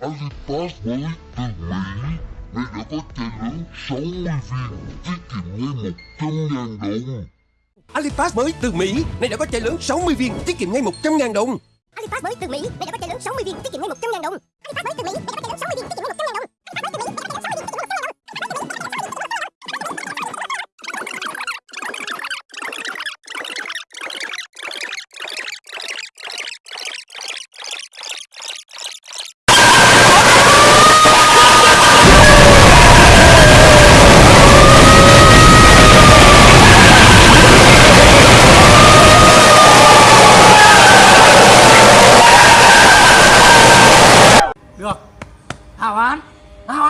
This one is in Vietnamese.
Alipass mới từ Mỹ. Nay đã có chai lớn 60 viên Tiết kiệm ngay 100 ngàn đồng. Alipass mới từ Mỹ. Nay đã có chai lớn 60 viên Tiết kiệm ngay 100 ngàn đồng. Alipass mới từ Mỹ. Nay đã có chai lớn 60 viên Tiết kiệm ngay 100 ngàn đồng. Alipass mới được. Hảo hán hảo hán